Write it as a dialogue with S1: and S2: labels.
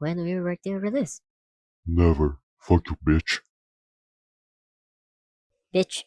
S1: when we were working over this.
S2: Never. Fuck you, bitch.
S1: Bitch.